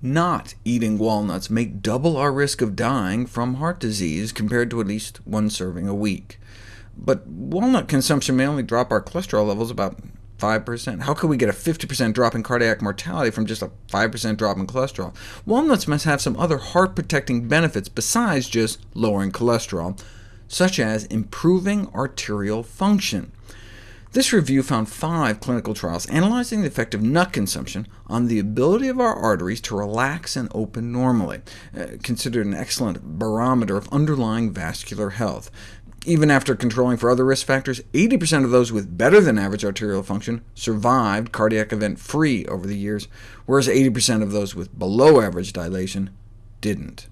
not eating walnuts may double our risk of dying from heart disease compared to at least one serving a week. But walnut consumption may only drop our cholesterol levels about 5%. How could we get a 50% drop in cardiac mortality from just a 5% drop in cholesterol? Walnuts must have some other heart-protecting benefits besides just lowering cholesterol, such as improving arterial function. This review found five clinical trials analyzing the effect of nut consumption on the ability of our arteries to relax and open normally, uh, considered an excellent barometer of underlying vascular health. Even after controlling for other risk factors, 80% of those with better than average arterial function survived cardiac event-free over the years, whereas 80% of those with below average dilation didn't.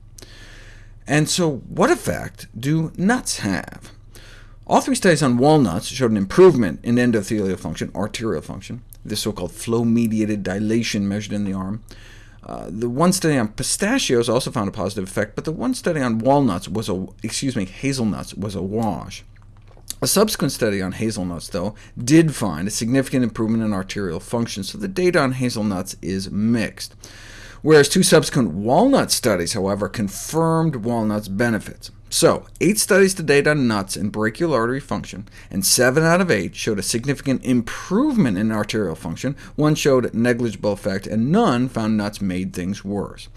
And so what effect do nuts have? All three studies on walnuts showed an improvement in endothelial function, arterial function, this so-called flow-mediated dilation measured in the arm. Uh, the one study on pistachios also found a positive effect, but the one study on walnuts was a, excuse me, hazelnuts was a wash. A subsequent study on hazelnuts, though, did find a significant improvement in arterial function, so the data on hazelnuts is mixed. Whereas two subsequent walnut studies, however, confirmed walnuts' benefits. So, eight studies to date on nuts and brachial artery function, and seven out of eight showed a significant improvement in arterial function, one showed negligible effect, and none found nuts made things worse.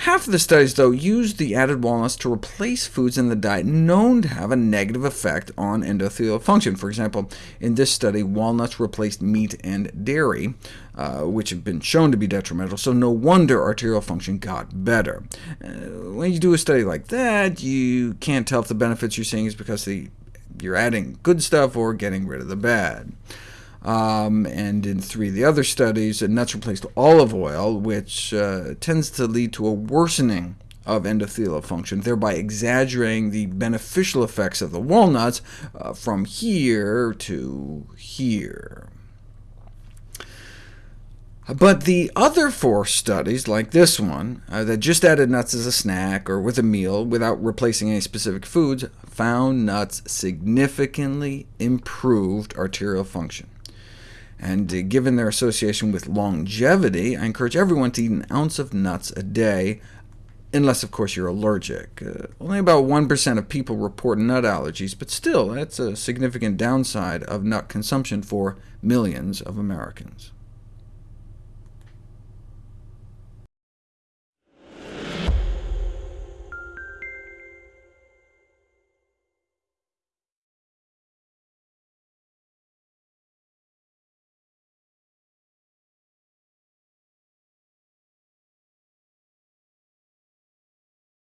Half of the studies, though, used the added walnuts to replace foods in the diet known to have a negative effect on endothelial function. For example, in this study, walnuts replaced meat and dairy, uh, which have been shown to be detrimental, so no wonder arterial function got better. Uh, when you do a study like that, you can't tell if the benefits you're seeing is because the, you're adding good stuff or getting rid of the bad. Um, and in three of the other studies, nuts replaced olive oil, which uh, tends to lead to a worsening of endothelial function, thereby exaggerating the beneficial effects of the walnuts uh, from here to here. But the other four studies, like this one, uh, that just added nuts as a snack or with a meal without replacing any specific foods, found nuts significantly improved arterial function. And uh, given their association with longevity, I encourage everyone to eat an ounce of nuts a day, unless, of course, you're allergic. Uh, only about 1% of people report nut allergies, but still, that's a significant downside of nut consumption for millions of Americans.